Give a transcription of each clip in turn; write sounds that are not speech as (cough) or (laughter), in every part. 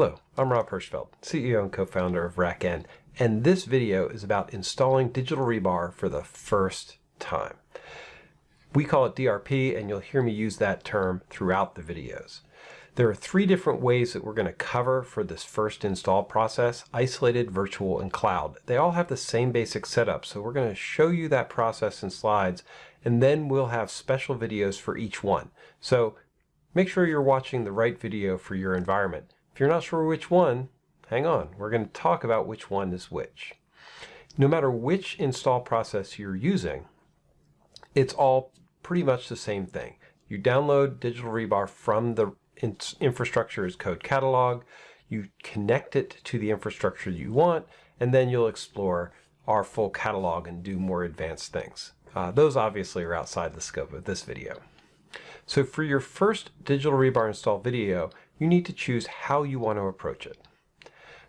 Hello, I'm Rob Hirschfeld, CEO and co-founder of RackN, and this video is about installing digital rebar for the first time. We call it DRP, and you'll hear me use that term throughout the videos. There are three different ways that we're going to cover for this first install process, isolated, virtual, and cloud. They all have the same basic setup, so we're going to show you that process in slides, and then we'll have special videos for each one. So make sure you're watching the right video for your environment. If you're not sure which one, hang on. We're going to talk about which one is which. No matter which install process you're using, it's all pretty much the same thing. You download Digital Rebar from the infrastructure as code catalog, you connect it to the infrastructure you want, and then you'll explore our full catalog and do more advanced things. Uh, those obviously are outside the scope of this video. So for your first digital rebar install video, you need to choose how you want to approach it.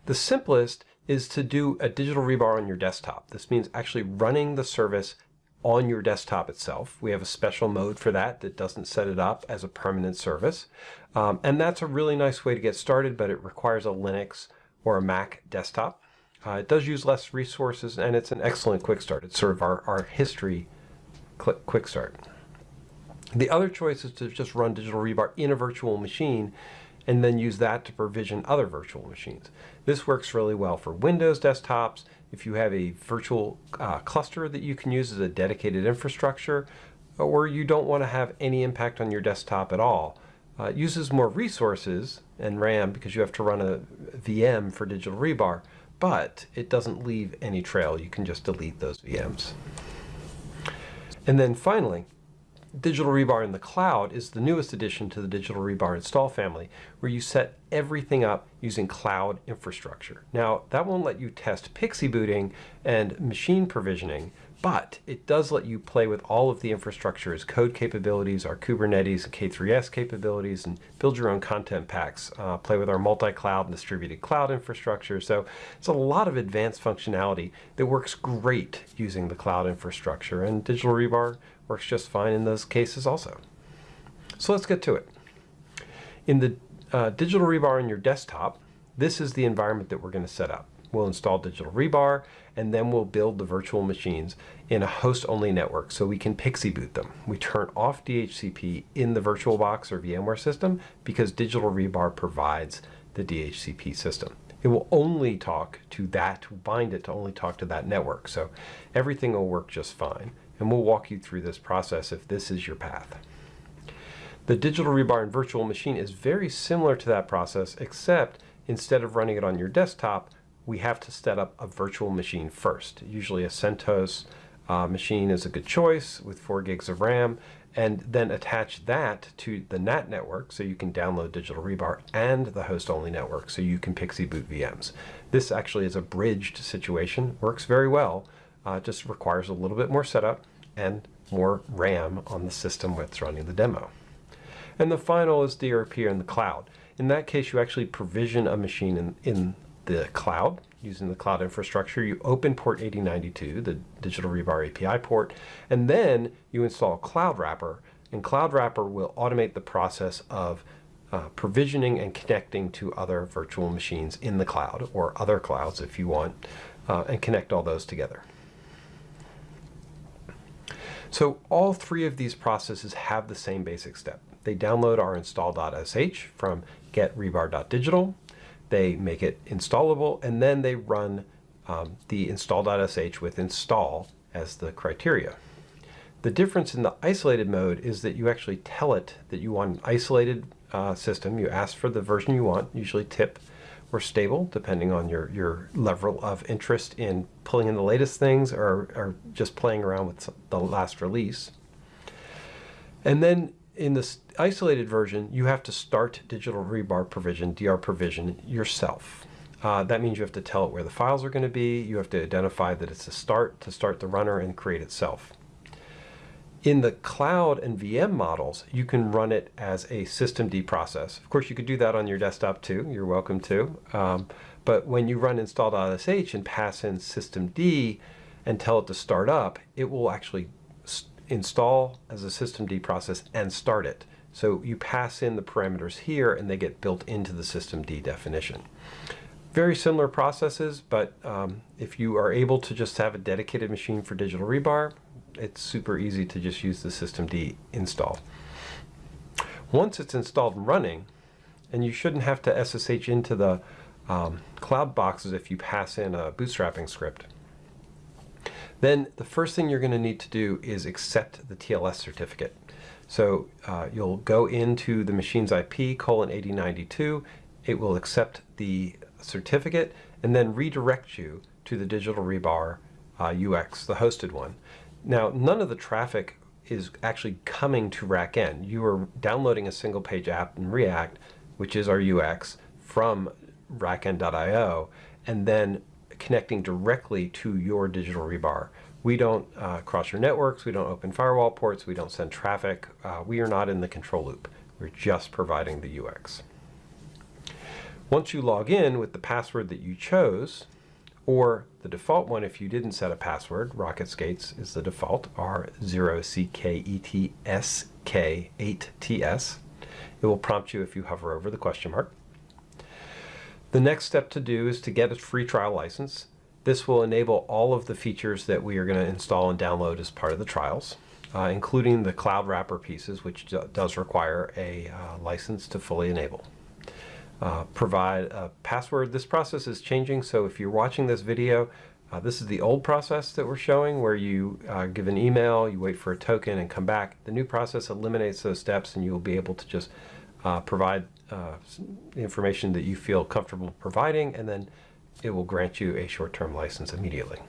The simplest is to do a digital rebar on your desktop. This means actually running the service on your desktop itself. We have a special mode for that that doesn't set it up as a permanent service. Um, and that's a really nice way to get started, but it requires a Linux or a Mac desktop. Uh, it does use less resources and it's an excellent quick start. It's sort of our, our history quick start. The other choice is to just run Digital Rebar in a virtual machine and then use that to provision other virtual machines. This works really well for Windows desktops, if you have a virtual uh, cluster that you can use as a dedicated infrastructure, or you don't want to have any impact on your desktop at all. Uh, it uses more resources and RAM because you have to run a VM for digital rebar, but it doesn't leave any trail. You can just delete those VMs. And then finally, Digital Rebar in the cloud is the newest addition to the Digital Rebar install family, where you set everything up using cloud infrastructure. Now, that won't let you test PXE booting and machine provisioning, but it does let you play with all of the infrastructure as code capabilities, our Kubernetes and K3S capabilities, and build your own content packs. Uh, play with our multi-cloud and distributed cloud infrastructure. So it's a lot of advanced functionality that works great using the cloud infrastructure. And Digital Rebar works just fine in those cases also. So let's get to it. In the uh, digital rebar on your desktop, this is the environment that we're going to set up. We'll install digital rebar and then we'll build the virtual machines in a host-only network so we can PXE boot them. We turn off DHCP in the VirtualBox or VMware system because digital rebar provides the DHCP system. It will only talk to that, bind it to only talk to that network. So everything will work just fine and we'll walk you through this process if this is your path. The digital rebar and virtual machine is very similar to that process, except instead of running it on your desktop, we have to set up a virtual machine first. Usually a CentOS uh, machine is a good choice with 4 gigs of RAM, and then attach that to the NAT network so you can download Digital Rebar and the host-only network so you can PXE boot VMs. This actually is a bridged situation, works very well, uh, just requires a little bit more setup and more RAM on the system that's running the demo. And the final is DRP in the cloud. In that case, you actually provision a machine in, in the cloud using the cloud infrastructure. You open port 8092, the Digital Rebar API port, and then you install Cloud Wrapper. And Cloud Wrapper will automate the process of uh, provisioning and connecting to other virtual machines in the cloud or other clouds if you want, uh, and connect all those together. So all three of these processes have the same basic step. They download our install.sh from getrebar.digital, they make it installable, and then they run um, the install.sh with install as the criteria. The difference in the isolated mode is that you actually tell it that you want an isolated uh, system. You ask for the version you want, usually tip, or stable, depending on your, your level of interest in pulling in the latest things or, or just playing around with the last release. And then in this isolated version, you have to start digital rebar provision, DR provision, yourself. Uh, that means you have to tell it where the files are going to be. You have to identify that it's a start to start the runner and create itself. In the cloud and VM models, you can run it as a systemd process. Of course, you could do that on your desktop too. You're welcome to. Um, but when you run install.sh and pass in systemd and tell it to start up, it will actually install as a systemd process and start it. So you pass in the parameters here and they get built into the systemd definition. Very similar processes, but um, if you are able to just have a dedicated machine for digital rebar, it's super easy to just use the systemd install. Once it's installed and running, and you shouldn't have to SSH into the um, cloud boxes if you pass in a bootstrapping script. Then the first thing you're going to need to do is accept the TLS certificate. So uh, you'll go into the machine's IP colon 8092, it will accept the certificate and then redirect you to the digital rebar uh, UX, the hosted one. Now, none of the traffic is actually coming to RackN. You are downloading a single page app in React, which is our UX, from rackn.io, and then connecting directly to your digital rebar. We don't uh, cross your networks, we don't open firewall ports, we don't send traffic. Uh, we are not in the control loop. We're just providing the UX. Once you log in with the password that you chose, or the default one if you didn't set a password, Rocket Skates is the default, R0CKETSK8TS. It will prompt you if you hover over the question mark. The next step to do is to get a free trial license. This will enable all of the features that we are going to install and download as part of the trials, uh, including the cloud wrapper pieces, which does require a uh, license to fully enable uh, provide a password. This process is changing, so if you're watching this video, uh, this is the old process that we're showing where you uh, give an email, you wait for a token and come back. The new process eliminates those steps and you'll be able to just uh, provide uh, information that you feel comfortable providing and then it will grant you a short-term license immediately.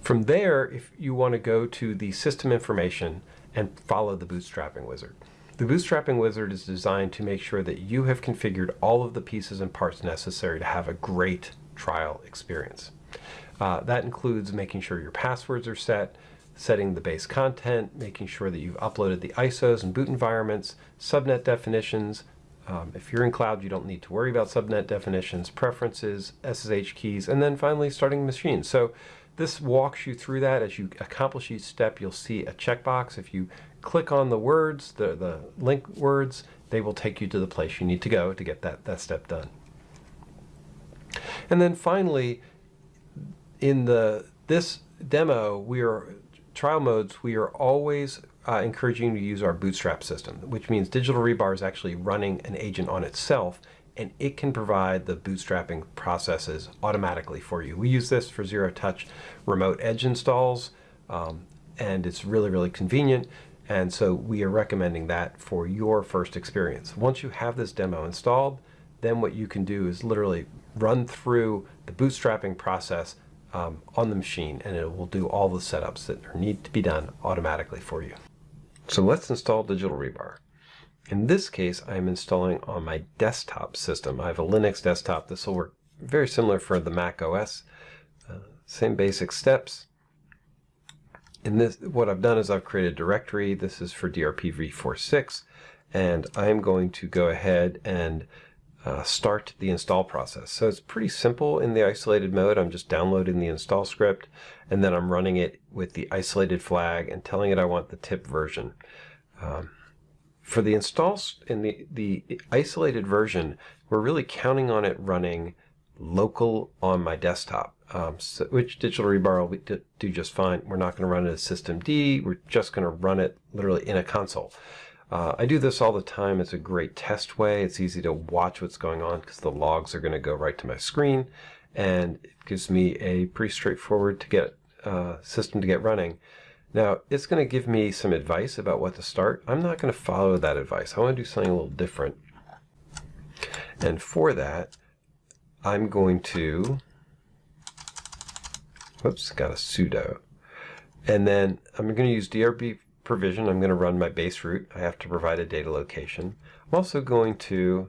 From there, if you want to go to the system information and follow the bootstrapping wizard. The bootstrapping wizard is designed to make sure that you have configured all of the pieces and parts necessary to have a great trial experience. Uh, that includes making sure your passwords are set, setting the base content, making sure that you've uploaded the ISOs and boot environments, subnet definitions. Um, if you're in cloud, you don't need to worry about subnet definitions, preferences, SSH keys, and then finally starting machines. So this walks you through that. As you accomplish each step, you'll see a checkbox. If you click on the words, the, the link words, they will take you to the place you need to go to get that, that step done. And then finally, in the this demo, we are trial modes, we are always uh, encouraging you to use our bootstrap system, which means Digital Rebar is actually running an agent on itself and it can provide the bootstrapping processes automatically for you. We use this for zero touch remote edge installs um, and it's really, really convenient. And so we are recommending that for your first experience. Once you have this demo installed, then what you can do is literally run through the bootstrapping process um, on the machine and it will do all the setups that need to be done automatically for you. So let's install Digital Rebar. In this case, I'm installing on my desktop system. I have a Linux desktop. This will work very similar for the Mac OS. Uh, same basic steps in this, what I've done is I've created a directory. This is for DRP v46, and I'm going to go ahead and uh, start the install process. So it's pretty simple in the isolated mode. I'm just downloading the install script, and then I'm running it with the isolated flag and telling it I want the tip version. Um, for the install in the, the isolated version, we're really counting on it running local on my desktop um, so, which digital rebar will do just fine. We're not going to run it as systemd. We're just going to run it literally in a console. Uh, I do this all the time. It's a great test way. It's easy to watch what's going on because the logs are going to go right to my screen, and it gives me a pretty straightforward to get uh, system to get running. Now, it's going to give me some advice about what to start. I'm not going to follow that advice. I want to do something a little different. And for that, I'm going to Whoops, got a sudo. And then I'm going to use DRP provision. I'm going to run my base root. I have to provide a data location. I'm also going to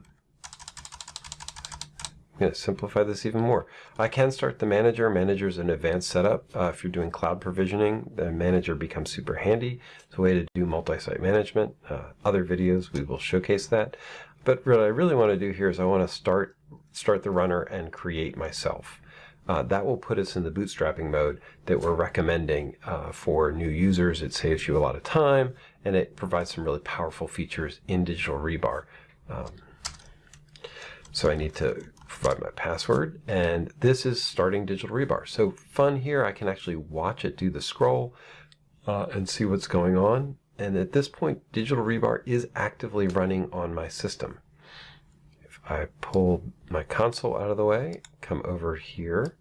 I'm going to simplify this even more. I can start the manager. Manager is an advanced setup. Uh, if you're doing cloud provisioning, the manager becomes super handy. It's a way to do multi-site management. Uh, other videos, we will showcase that. But what I really want to do here is I want to start, start the runner and create myself uh, that will put us in the bootstrapping mode that we're recommending uh, for new users. It saves you a lot of time and it provides some really powerful features in Digital Rebar. Um, so I need to provide my password, and this is starting Digital Rebar. So fun here, I can actually watch it do the scroll uh, and see what's going on. And at this point, Digital Rebar is actively running on my system. I pull my console out of the way, come over here,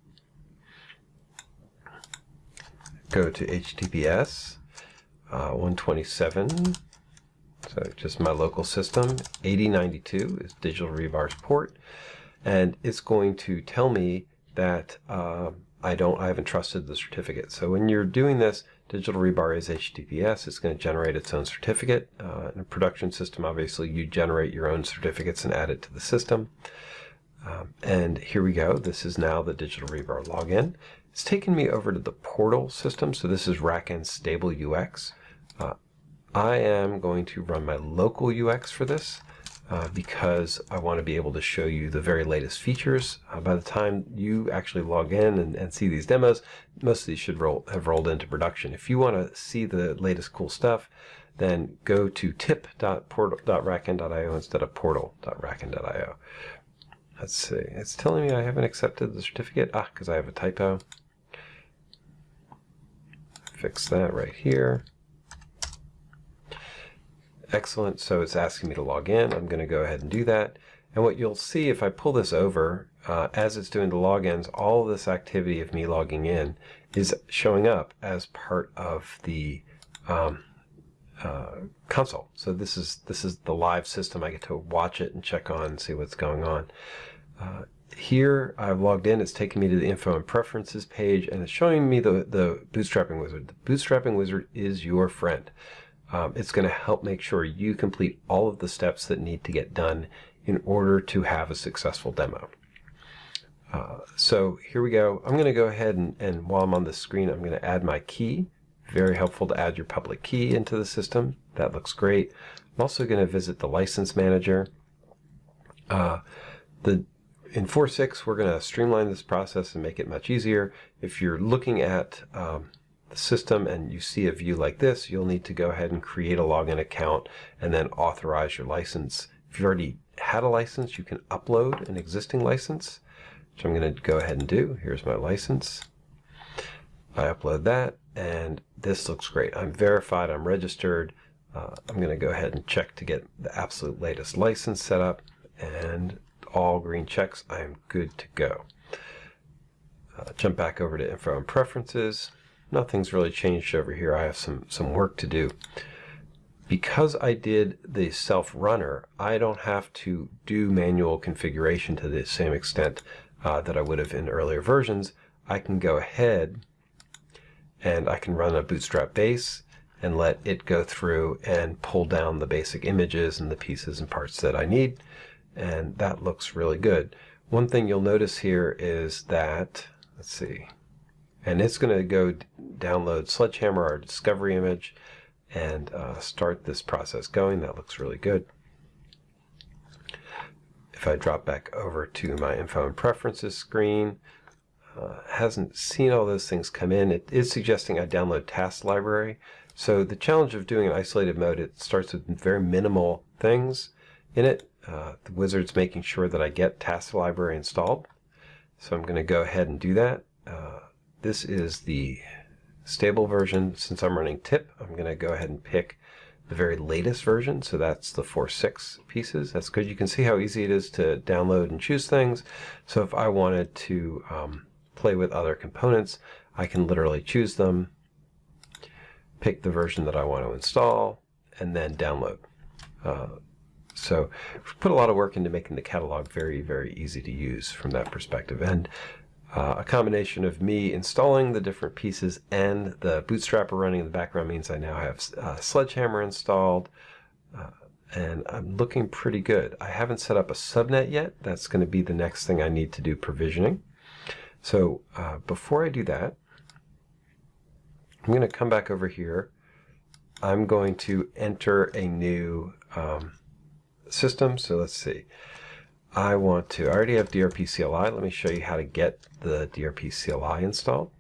go to HTTPS uh, 127, so just my local system, 8092 is Digital Rebar's port, and it's going to tell me that uh, I don't, I haven't trusted the certificate. So when you're doing this, Digital Rebar is HTTPS. It's going to generate its own certificate. Uh, in a production system, obviously, you generate your own certificates and add it to the system. Um, and here we go. This is now the Digital Rebar login. It's taken me over to the portal system. So this is RackN Stable UX. Uh, I am going to run my local UX for this uh, because I want to be able to show you the very latest features. Uh, by the time you actually log in and, and, see these demos, most of these should roll, have rolled into production. If you want to see the latest cool stuff, then go to tip.rackn.io instead of portal.rackn.io. Let's see. It's telling me I haven't accepted the certificate. Ah, because I have a typo. Fix that right here. Excellent. So it's asking me to log in. I'm going to go ahead and do that. And what you'll see if I pull this over, uh, as it's doing the logins, all this activity of me logging in is showing up as part of the um, uh, console. So this is this is the live system. I get to watch it and check on and see what's going on. Uh, here I've logged in. It's taking me to the info and preferences page, and it's showing me the the bootstrapping wizard. The bootstrapping wizard is your friend. Um, it's going to help make sure you complete all of the steps that need to get done in order to have a successful demo. Uh, so here we go. I'm going to go ahead and, and while I'm on the screen, I'm going to add my key. Very helpful to add your public key into the system. That looks great. I'm also going to visit the license manager. Uh, the in 4.6, we're going to streamline this process and make it much easier. If you're looking at um, the system and you see a view like this, you'll need to go ahead and create a login account and then authorize your license. If you've already had a license, you can upload an existing license, which I'm going to go ahead and do. Here's my license. I upload that and this looks great. I'm verified, I'm registered. Uh, I'm going to go ahead and check to get the absolute latest license set up and all green checks. I am good to go. Uh, jump back over to info and preferences nothing's really changed over here. I have some, some work to do. Because I did the self-runner, I don't have to do manual configuration to the same extent uh, that I would have in earlier versions. I can go ahead and I can run a bootstrap base and let it go through and pull down the basic images and the pieces and parts that I need. And that looks really good. One thing you'll notice here is that, let's see, and it's going to go download Sledgehammer, our discovery image, and uh, start this process going. That looks really good. If I drop back over to my info and preferences screen, uh, hasn't seen all those things come in. It is suggesting I download task library. So the challenge of doing an isolated mode, it starts with very minimal things in it. Uh, the wizard's making sure that I get task library installed. So I'm going to go ahead and do that. Uh, this is the stable version. Since I'm running tip, I'm going to go ahead and pick the very latest version. So that's the 4.6 pieces. That's good. You can see how easy it is to download and choose things. So if I wanted to um, play with other components, I can literally choose them, pick the version that I want to install, and then download. Uh, so put a lot of work into making the catalog very, very easy to use from that perspective. And uh, a combination of me installing the different pieces and the bootstrapper running in the background means I now have uh, Sledgehammer installed uh, and I'm looking pretty good. I haven't set up a subnet yet. That's going to be the next thing I need to do provisioning. So uh, before I do that, I'm going to come back over here. I'm going to enter a new um, system. So let's see. I want to, I already have DRP CLI. Let me show you how to get the DRP CLI installed.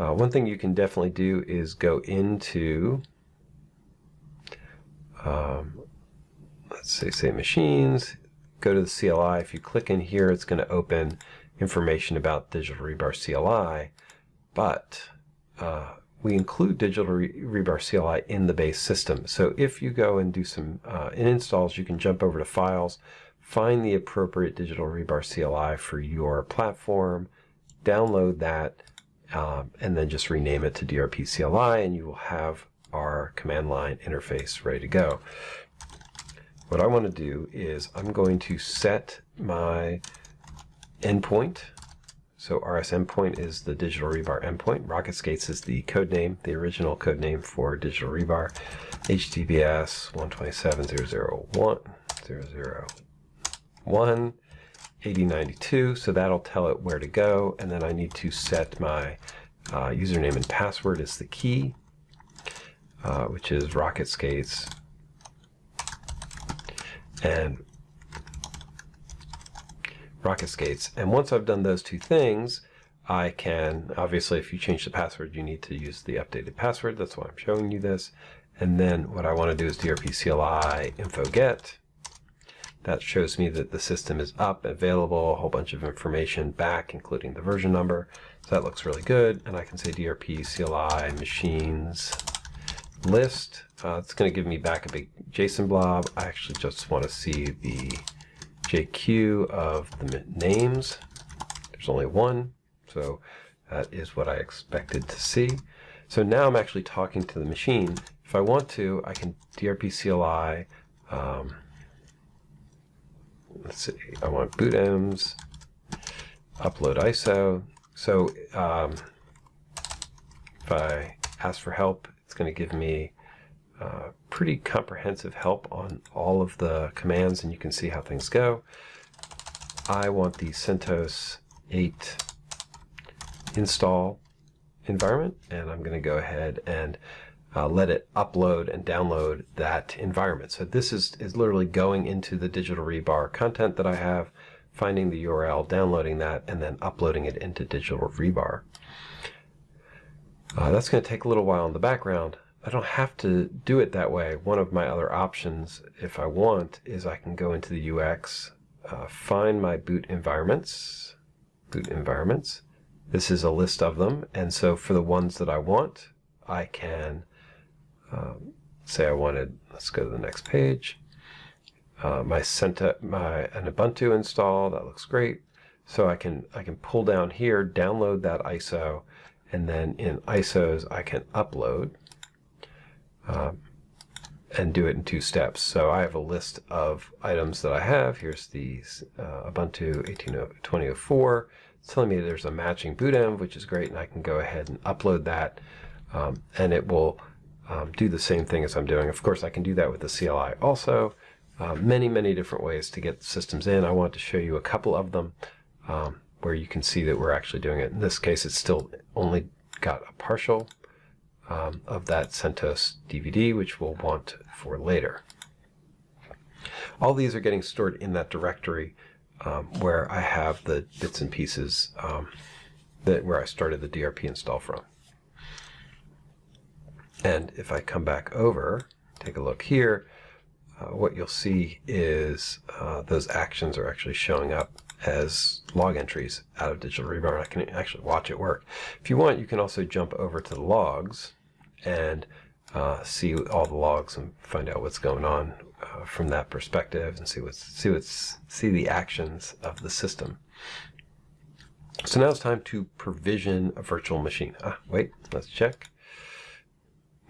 Uh, one thing you can definitely do is go into um, let's say, say machines, go to the CLI. If you click in here, it's going to open information about Digital Rebar CLI, but uh, we include Digital Re Rebar CLI in the base system. So if you go and do some uh, in installs, you can jump over to Files, find the appropriate Digital Rebar CLI for your platform, download that, um, and then just rename it to DRP CLI, and you will have our command line interface ready to go. What I want to do is I'm going to set my endpoint. So RS endpoint is the digital rebar endpoint. Rocket Skates is the code name, the original code name for digital rebar. HTTPS 127.001.001 8092. So that'll tell it where to go. And then I need to set my uh, username and password as the key, uh, which is Rocket Skates and rocket skates. And once I've done those two things, I can, obviously if you change the password, you need to use the updated password. That's why I'm showing you this. And then what I want to do is DRP CLI info get. That shows me that the system is up, available, a whole bunch of information back, including the version number. So that looks really good. And I can say DRP CLI machines list. Uh, it's going to give me back a big JSON blob. I actually just want to see the JQ of the names. There's only one, so that is what I expected to see. So now I'm actually talking to the machine. If I want to, I can DRP CLI. Um, let's see, I want bootenvs, upload ISO. So um, if I ask for help, it's going to give me uh, pretty comprehensive help on all of the commands and you can see how things go. I want the CentOS 8 install environment and I'm going to go ahead and uh, let it upload and download that environment. So this is, is literally going into the Digital Rebar content that I have, finding the URL, downloading that, and then uploading it into Digital Rebar. Uh, that's going to take a little while in the background. I don't have to do it that way. One of my other options, if I want, is I can go into the UX, uh, find my boot environments, boot environments. This is a list of them, and so for the ones that I want, I can um, say I wanted, let's go to the next page, uh, my Centa, my an Ubuntu install, that looks great. So I can, I can pull down here, download that ISO, and then in ISOs I can upload um, and do it in two steps. So I have a list of items that I have. Here's the uh, Ubuntu 18.2004. It's telling me there's a matching bootenv, which is great, and I can go ahead and upload that, um, and it will um, do the same thing as I'm doing. Of course, I can do that with the CLI also. Uh, many, many different ways to get systems in. I want to show you a couple of them. Um, where you can see that we're actually doing it. In this case, it's still only got a partial um, of that CentOS DVD, which we'll want for later. All these are getting stored in that directory um, where I have the bits and pieces um, that where I started the DRP install from. And if I come back over, take a look here, uh, what you'll see is uh, those actions are actually showing up as log entries out of Digital Rebar. I can actually watch it work. If you want, you can also jump over to the logs and uh, see all the logs and find out what's going on uh, from that perspective and see what's see what's see the actions of the system. So now it's time to provision a virtual machine. Ah, wait, let's check.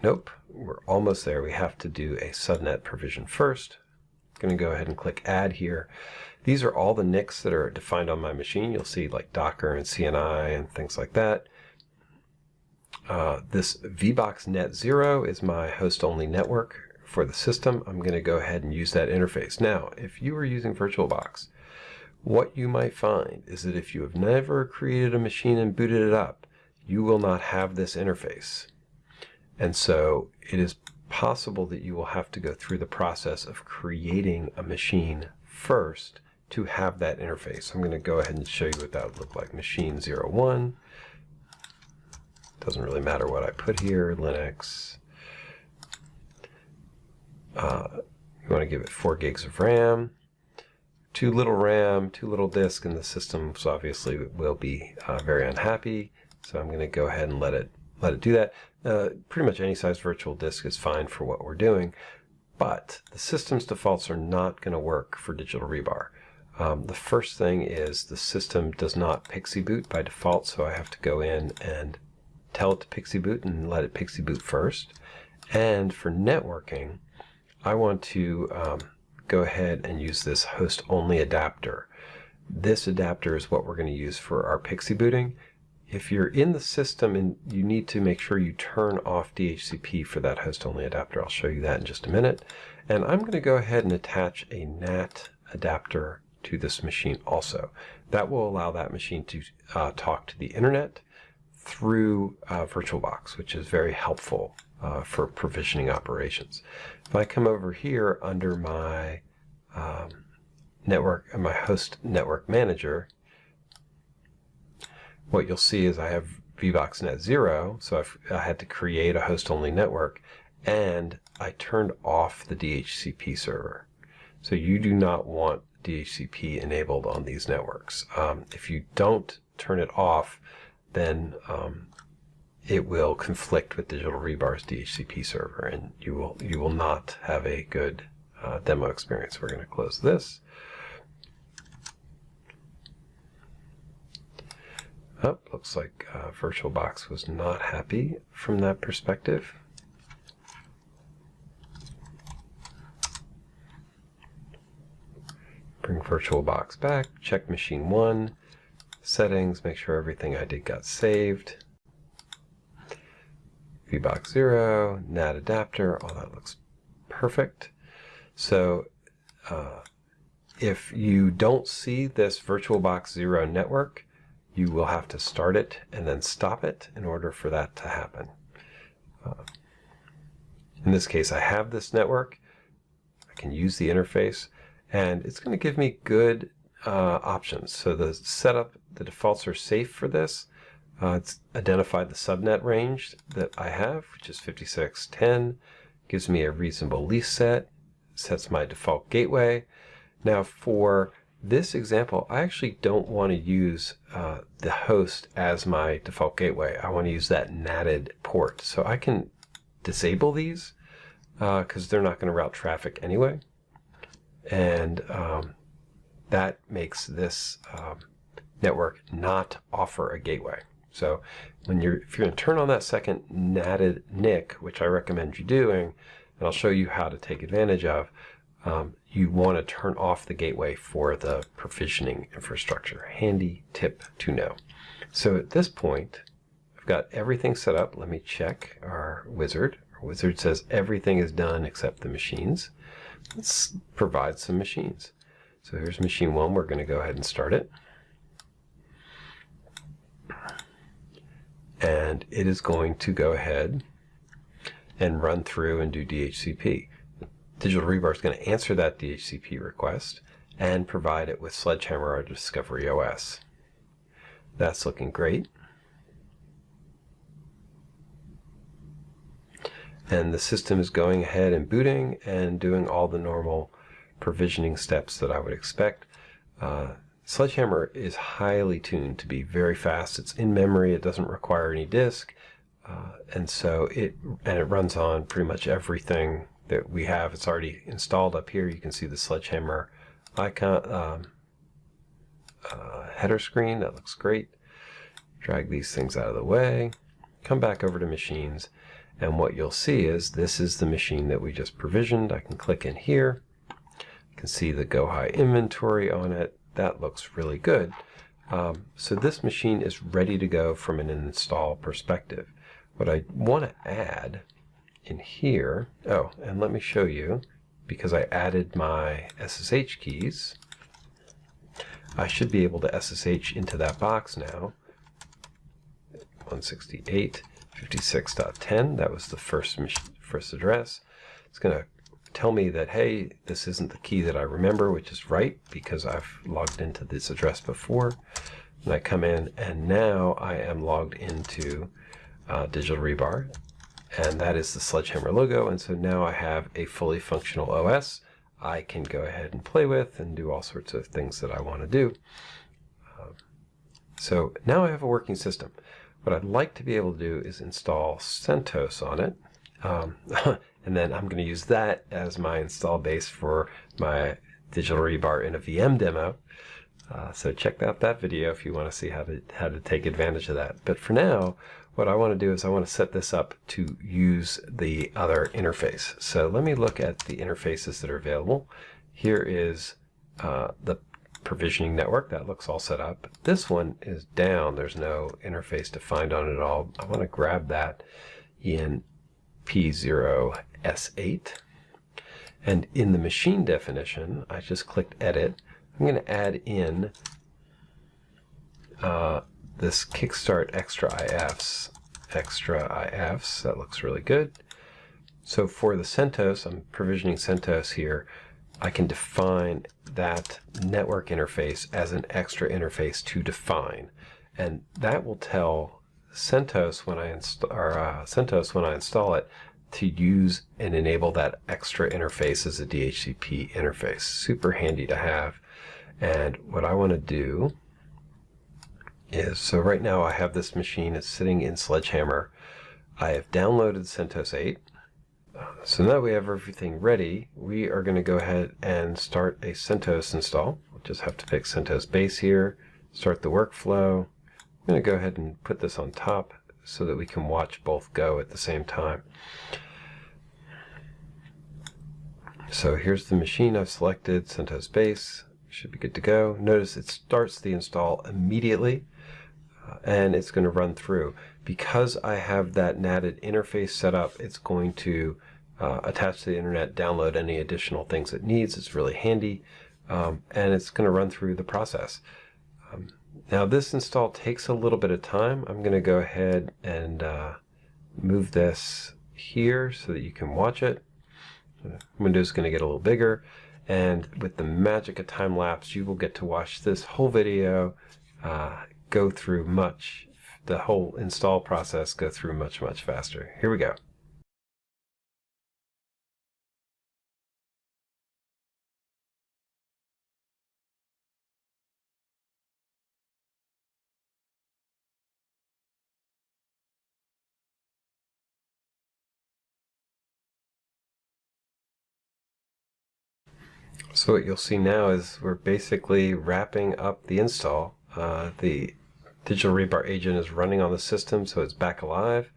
Nope, we're almost there. We have to do a subnet provision first. I'm going to go ahead and click add here. These are all the NICs that are defined on my machine. You'll see like Docker and CNI and things like that. Uh, this VBox Net Zero is my host-only network for the system. I'm going to go ahead and use that interface. Now, if you are using VirtualBox, what you might find is that if you have never created a machine and booted it up, you will not have this interface. And so it is possible that you will have to go through the process of creating a machine first to have that interface. I'm going to go ahead and show you what that would look like. Machine 01. Doesn't really matter what I put here. Linux. uh, you want to give it 4 gigs of RAM, too little RAM, too little disk, and the system so obviously will be uh, very unhappy. So I'm going to go ahead and let it let it do that. Uh, pretty much any size virtual disk is fine for what we're doing, but the system's defaults are not going to work for Digital Rebar. Um, the first thing is the system does not PXE boot by default, so I have to go in and tell it to PXE boot and let it PXE boot first. And for networking, I want to um, go ahead and use this host only adapter. This adapter is what we're going to use for our PXE booting. If you're in the system and you need to make sure you turn off DHCP for that host only adapter, I'll show you that in just a minute. And I'm going to go ahead and attach a NAT adapter to this machine also. That will allow that machine to uh, talk to the internet through uh, VirtualBox, which is very helpful uh, for provisioning operations. If I come over here under my um, network, my host network manager, what you'll see is I have VBoxNet 0, so I've, I had to create a host-only network, and I turned off the DHCP server. So you do not want DHCP enabled on these networks. Um, if you don't turn it off, then um, it will conflict with Digital Rebar's DHCP server, and you will you will not have a good uh, demo experience. We're going to close this. Oh, looks like uh, VirtualBox was not happy from that perspective. Bring VirtualBox back, check machine 1, settings, make sure everything I did got saved. VBox 0, NAT adapter, all that looks perfect. So uh, if you don't see this VirtualBox 0 network, you will have to start it and then stop it in order for that to happen. Uh, in this case, I have this network. I can use the interface, and it's going to give me good uh, options. So the setup, the defaults are safe for this. Uh, it's identified the subnet range that I have, which is 5610. Gives me a reasonable lease set, sets my default gateway. Now for this example, I actually don't want to use uh, the host as my default gateway. I want to use that NATed port. So I can disable these because uh, they're not going to route traffic anyway. And um, that makes this um, network not offer a gateway. So when you're, if you're going to turn on that second NATed NIC, which I recommend you doing, and I'll show you how to take advantage of, um, you want to turn off the gateway for the provisioning infrastructure. Handy tip to know. So at this point, I've got everything set up. Let me check our wizard. Our wizard says everything is done except the machines. Let's provide some machines. So here's machine one. We're going to go ahead and start it. And it is going to go ahead and run through and do DHCP. Digital Rebar is going to answer that DHCP request and provide it with Sledgehammer or Discovery OS. That's looking great. And the system is going ahead and booting and doing all the normal provisioning steps that I would expect. Uh, Sledgehammer is highly tuned to be very fast. It's in memory. It doesn't require any disk. Uh, and so it and it runs on pretty much everything that we have. It's already installed up here. You can see the Sledgehammer icon um, uh, header screen. That looks great. Drag these things out of the way. Come back over to machines. And what you'll see is this is the machine that we just provisioned. I can click in here. You can see the gohai inventory on it that looks really good. Um, so this machine is ready to go from an install perspective. What I want to add in here, oh, and let me show you, because I added my SSH keys, I should be able to SSH into that box now. 168.56.10, that was the first, first address. It's going to tell me that, hey, this isn't the key that I remember, which is right because I've logged into this address before. And I come in and now I am logged into uh, Digital Rebar. And that is the Sledgehammer logo. And so now I have a fully functional OS I can go ahead and play with and do all sorts of things that I want to do. Um, so now I have a working system. What I'd like to be able to do is install CentOS on it. Um, (laughs) and then I'm going to use that as my install base for my digital rebar in a VM demo. Uh, so check out that video if you want to see how to how to take advantage of that. But for now, what I want to do is I want to set this up to use the other interface. So let me look at the interfaces that are available. Here is uh, the provisioning network. That looks all set up. This one is down. There's no interface to find on it at all. I want to grab that in P0S8. And in the machine definition, I just clicked Edit. I'm going to add in uh, this Kickstart Extra IFs. Extra IFs, that looks really good. So for the CentOS, I'm provisioning CentOS here. I can define that network interface as an extra interface to define. And that will tell CentOS when I install or uh, CentOS when I install it to use and enable that extra interface as a DHCP interface. Super handy to have. And what I want to do is, so right now I have this machine, it's sitting in Sledgehammer. I have downloaded CentOS 8. So now we have everything ready, we are going to go ahead and start a CentOS install. We'll just have to pick CentOS base here, start the workflow. I'm going to go ahead and put this on top so that we can watch both go at the same time. So here's the machine I've selected, CentOS base, should be good to go. Notice it starts the install immediately and it's going to run through. Because I have that NATed interface set up, it's going to uh, attach to the internet, download any additional things it needs. It's really handy, um, and it's going to run through the process. Um, now this install takes a little bit of time. I'm going to go ahead and uh, move this here so that you can watch it. Window's going to get a little bigger, and with the magic of time lapse, you will get to watch this whole video uh, go through much, the whole install process go through much, much faster. Here we go. So what you'll see now is we're basically wrapping up the install. Uh, the Digital Rebar agent is running on the system, so it's back alive.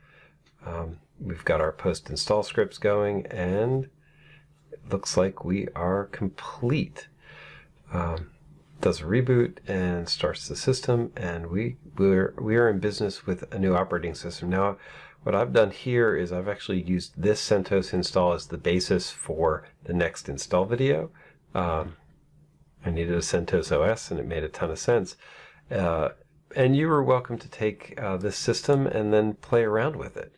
Um, we've got our post install scripts going, and it looks like we are complete. Um, does a reboot and starts the system, and we we're we are in business with a new operating system now. What I've done here is I've actually used this CentOS install as the basis for the next install video. Um, I needed a CentOS OS, and it made a ton of sense. Uh, and you are welcome to take uh, this system and then play around with it.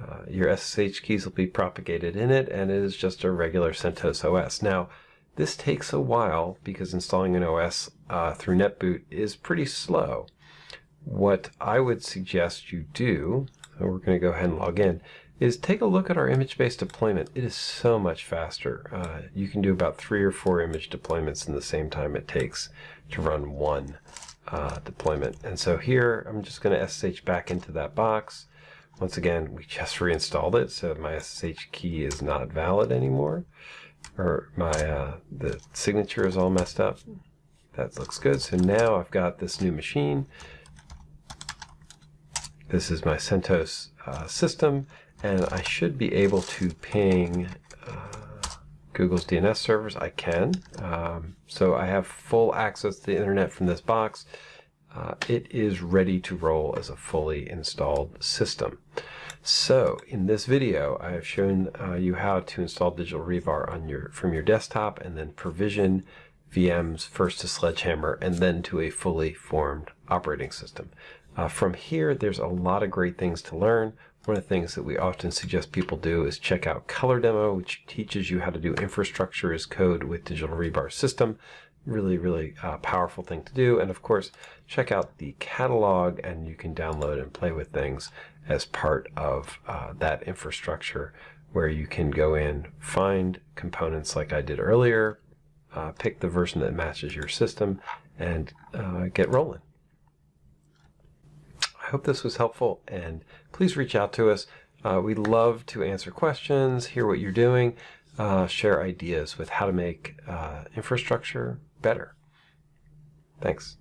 Uh, your SSH keys will be propagated in it, and it is just a regular CentOS OS. Now, this takes a while because installing an OS uh, through NetBoot is pretty slow. What I would suggest you do, so we're going to go ahead and log in, is take a look at our image-based deployment. It is so much faster. Uh, you can do about three or four image deployments in the same time it takes to run one uh, deployment. And so here, I'm just going to SSH back into that box. Once again, we just reinstalled it, so my SSH key is not valid anymore. Or my uh, the signature is all messed up. That looks good. So now I've got this new machine. This is my CentOS uh, system, and I should be able to ping Google's DNS servers, I can. Um, so I have full access to the internet from this box. Uh, it is ready to roll as a fully installed system. So in this video, I have shown uh, you how to install Digital Rebar on your from your desktop and then provision VMs first to Sledgehammer and then to a fully formed operating system. Uh, from here, there's a lot of great things to learn. One of the things that we often suggest people do is check out Color Demo, which teaches you how to do infrastructure as code with Digital Rebar System. really, really uh, powerful thing to do. And of course, check out the catalog and you can download and play with things as part of uh, that infrastructure where you can go in, find components like I did earlier, uh, pick the version that matches your system, and uh, get rolling. I hope this was helpful and please reach out to us. Uh, we love to answer questions, hear what you're doing, uh, share ideas with how to make uh, infrastructure better. Thanks.